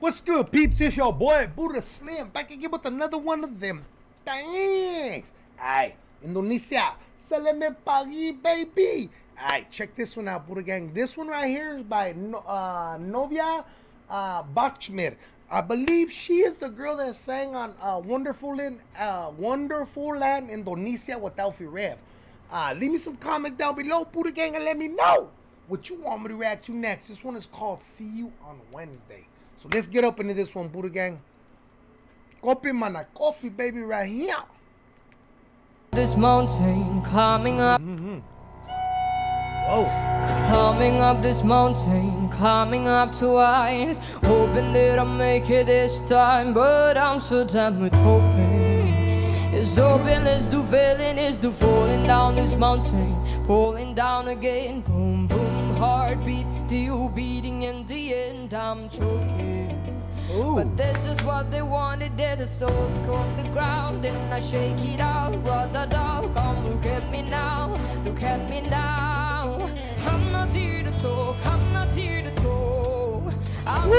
What's good, peeps? It's your boy Buddha Slim back again with another one of them. Thanks. Aye, Indonesia. Salame pagi, baby. Aye, check this one out, Buddha Gang. This one right here is by uh, Novia uh, Bachmid. I believe she is the girl that sang on uh, Wonderful Land, uh, Wonderful Land, Indonesia with Alffy Rev. Uh, leave me some comments down below, Buddha Gang, and let me know what you want me to react to next. This one is called See You on Wednesday. So let's get up into this one, Buddha Gang. Coffee, mana, coffee, baby, right here. This mountain, climbing up, Mm -hmm. Oh, climbing up this mountain, climbing up twice, hoping that I'll make it this time, but I'm so damn with hoping. It's hoping, it's do failing, it's do falling down this mountain, falling down again, boom, boom, heartbeat still beating, in the end I'm choking. ooh. But this is what they wanted, they're the soul off the ground And I shake it out, da come look at me now Look at me now I'm not here to talk, I'm not here to talk I'm Woo!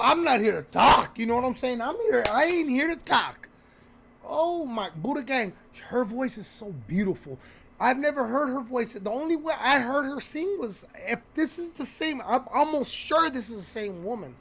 I'm not here to talk. You know what I'm saying? I'm here. I ain't here to talk. Oh my Buddha gang, her voice is so beautiful. I've never heard her voice. The only way I heard her sing was if this is the same. I'm almost sure this is the same woman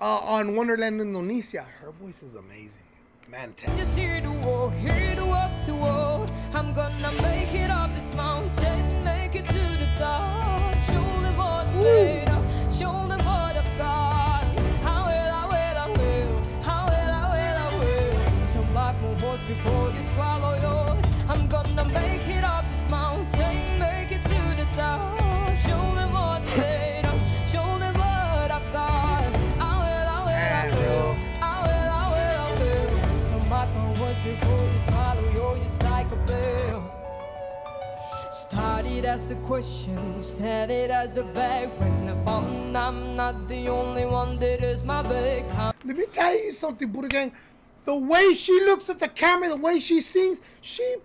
uh, on Wonderland Indonesia. Her voice is amazing. Man, just here to walk, here to walk to walk I'm gonna make it up this mountain, make it to the top Show them what made show them what I've got I will, I will, I will, I will, I will, I will So mark my words before you swallow yours I'm gonna make it up before you swallow yours just like a pill Started as a question, as a When I found I'm not the only one that is my big Let me tell you something, Buddha gang. The way she looks at the camera, the way she sings, she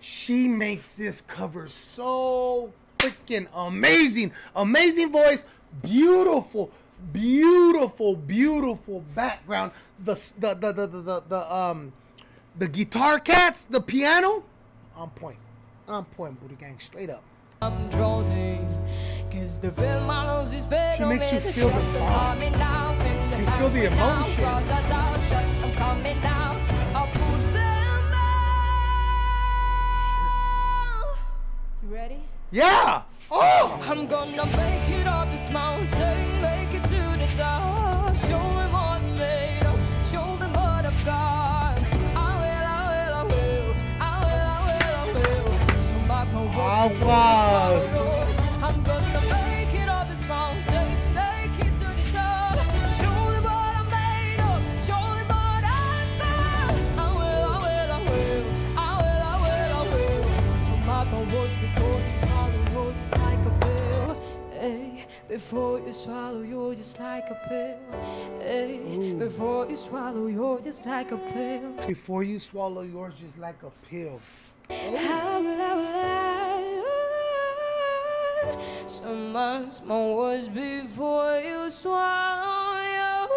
she makes this cover so freaking amazing. Amazing voice, beautiful, beautiful, beautiful background. The the the the the, the, the um the guitar cats, the piano, on point. On point, Buddha gang, straight up. I'm drowning Cause the film I lose is better She makes you feel the song. You feel the emotion. I'm coming down I'll put them down You ready? Yeah. Oh. I'm gonna make it up this mountain, make it to the top. Before you swallow, you're just like a pill. Hey, before you swallow, you're just like a pill. Before you swallow, you're just like a pill. Before So much more words before you swallow yours.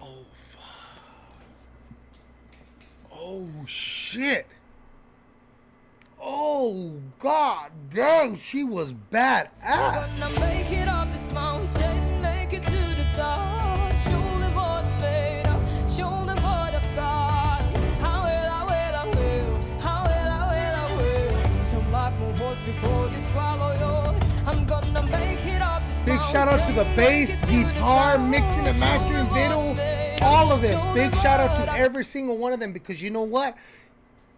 Oh fuck. Oh shit. Oh god dang, she was badass. Gonna Big shout out to the bass, make it to the guitar, mixing and mastering video, all of them. Big shout out to every single one of them because you know what?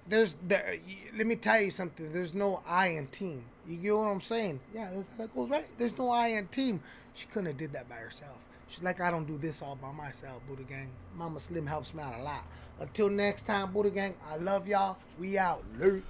There's there. Let me tell you something. There's no I in team. You get what I'm saying? Yeah, that goes right. There's no I in team. She couldn't have did that by herself. She's like, I don't do this all by myself, Buddha Gang. Mama Slim helps me out a lot. Until next time, Buddha Gang, I love y'all. We out. Late.